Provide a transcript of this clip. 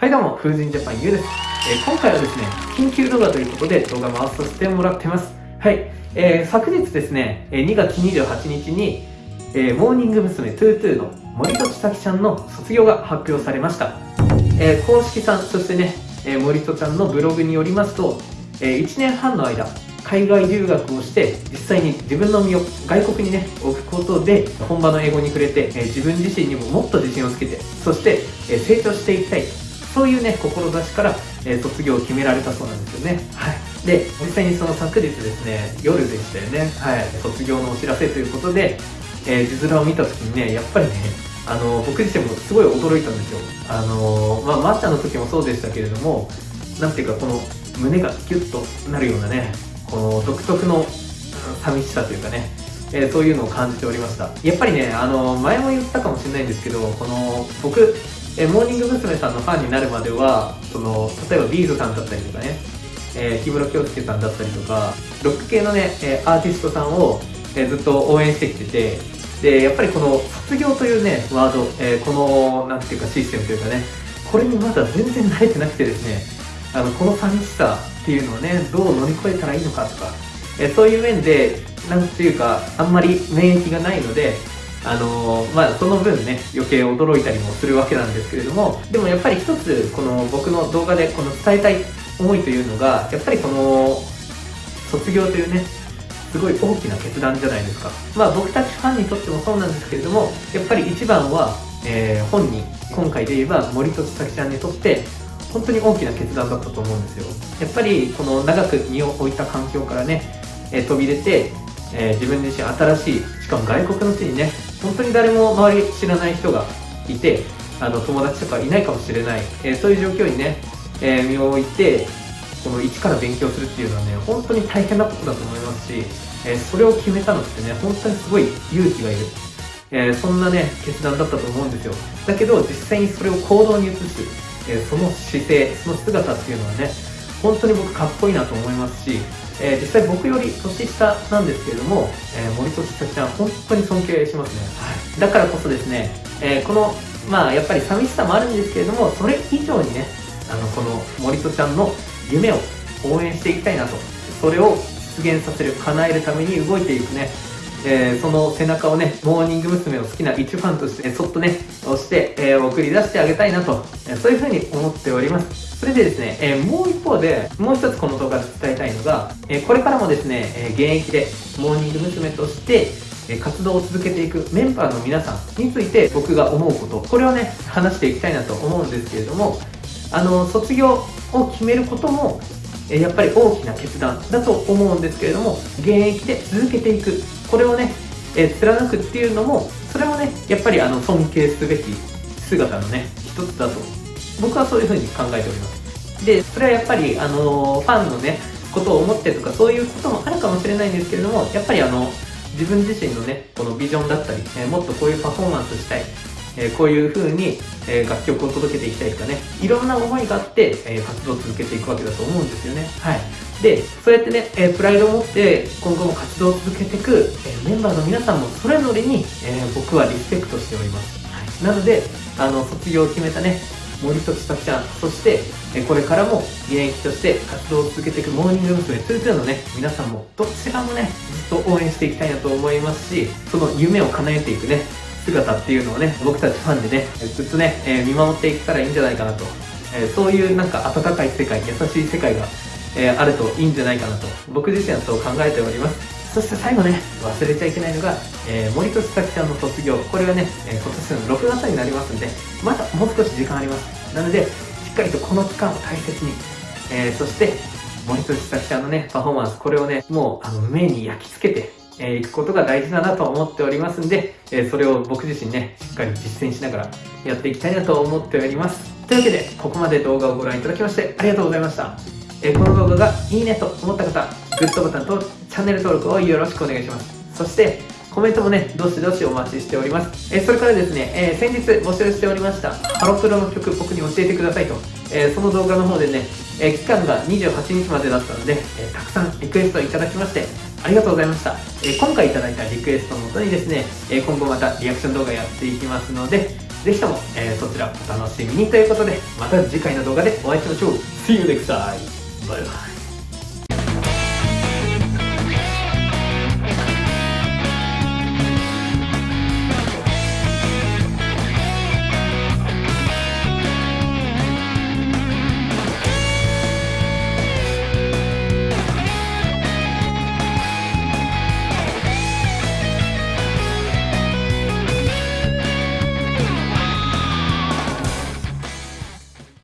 はいどうも、風神ジャパンゆうです。えー、今回はですね、緊急動画ということで動画回させてもらってます。はい。えー、昨日ですね、2月28日に、えー、モーニング娘。 two two の森戸知沙希ちゃんの卒業が発表されました。えー、公式さん、そしてね、えー、森戸ちゃんのブログによりますと、えー、1年半の間、海外留学をして実際に自分の身を外国にね置くことで本場の英語に触れて、え自分自身にももっと自信をつけてそして、え成長していきたいそういうね志から、え卒業を決められたそうなんですよね。はい。で実際にその昨日ですね夜でしたよね。はい。卒業のお知らせということで、え字面を見た時にねやっぱりねあの僕自身もすごい驚いたんですよ。あのまあまっちゃんの時もそうでしたけれどもなんていうかこの胸がギュッとなるようなねこの独特の寂しさというかね、えー、そういうのを感じておりました。やっぱりねあの前も言ったかもしれないんですけどこの僕えモーニング娘。さんのファンになるまではその例えばビーズさんだったりとかね、えー、木村京介さんだったりとかロック系のね、えアーティストさんを、えずっと応援してきててでやっぱりこの卒業というねワード、えー、このなんていうかシステムというかねこれにまだ全然慣れてなくてですねあのこの寂しさっていうのをねどう乗り越えたらいいのかとか、えそういう面でなんていうかあんまり免疫がないのであのー、まあその分ね余計驚いたりもするわけなんですけれどもでもやっぱり一つこの僕の動画でこの伝えたい思いというのがやっぱりこの卒業というねすごい大きな決断じゃないですか。まあ僕たちファンにとってもそうなんですけれどもやっぱり一番は、えー、本人今回で言えば森戸千咲ちゃんにとって本当に大きな決断だったと思うんですよ。やっぱりこの長く身を置いた環境からね、えー、飛び出て、えー、自分自身新しいしかも外国の地にね本当に誰も周り知らない人がいてあの友達とかいないかもしれない、えー、そういう状況にね、え身を置いてこの一から勉強するっていうのはね本当に大変なことだと思いますし、えそれを決めたのってね本当にすごい勇気がいる。え、そんなね決断だったと思うんですよ。だけど実際にそれを行動に移すえその姿勢その姿っていうのはね本当に僕かっこいいなと思いますし、えー、実際僕より年下なんですけれども、えー、森戸千咲ちゃん本当に尊敬しますね、はい、だからこそですね、えー、このまあやっぱり寂しさもあるんですけれどもそれ以上にねあのこの森戸ちゃんの夢を応援していきたいなとそれを実現させる叶えるために動いていくねえー、その背中をね、モーニング娘。を好きな一ファンとして、ね、そっとね、押して、えー、送り出してあげたいなと、えー、そういうふうに思っております。それでですね、え、もう一方で、もう一つこの動画で伝えたいのが、え、これからもですね、え、現役でモーニング娘。として、活動を続けていくメンバーの皆さんについて僕が思うこと、これをね、話していきたいなと思うんですけれども、あの、卒業を決めることも、やっぱり大きな決断だと思うんですけれども現役で続けていくこれをね、え、貫くっていうのもそれもねやっぱりあの尊敬すべき姿のね一つだと僕はそういうふうに考えております。でそれはやっぱりあのファンのねことを思ってとかそういうこともあるかもしれないんですけれどもやっぱりあの自分自身のねこのビジョンだったり、えー、もっとこういうパフォーマンスしたいえー、こういう風に、えー、楽曲を届けていきたいとかねいろんな思いがあって、えー、活動を続けていくわけだと思うんですよね。はい。でそうやってね、えプライドを持って今後も活動を続けていく、えメンバーの皆さんもそれぞれに、え僕はリスペクトしております、はい、なのであの卒業を決めたね森戸千咲ちゃんそして、えこれからも現役として活動を続けていくモーニング娘。22のね皆さんもどちらもねずっと応援していきたいなと思いますしその夢を叶えていくね姿っていうのをね僕たちファンでねずっとね、え、見守っていけたらいいんじゃないかなと、え、そういうなんか温かい世界優しい世界が、え、あるといいんじゃないかなと僕自身はそう考えておりますそして最後ね忘れちゃいけないのが、えー、森戸千咲ちゃんの卒業これがね、え今年の6月になりますんでまだもう少し時間ありますなのでしっかりとこの期間を大切に、えそして森戸千咲ちゃんのねパフォーマンスこれをねもうあの目に焼き付けてえー、行くことが大事だなと思っておりますんで、えー、それを僕自身ね、しっかり実践しながらやっていきたいなと思っております。というわけで、ここまで動画をご覧いただきましてありがとうございました。えー、この動画がいいねと思った方、グッドボタンとチャンネル登録をよろしくお願いします。そして、コメントもね、どしどしお待ちしております。えそれからですね、え先日募集しておりました、ハロプロの曲僕に教えてくださいと、えその動画の方でね、え期間が28日までだったので、えたくさんリクエストいただきまして、ありがとうございました。え今回いただいたリクエストのもとにですね、え今後またリアクション動画やっていきますので、ぜひとも、えそちらお楽しみにということで、また次回の動画でお会いしましょう。See you next time! バイバイ。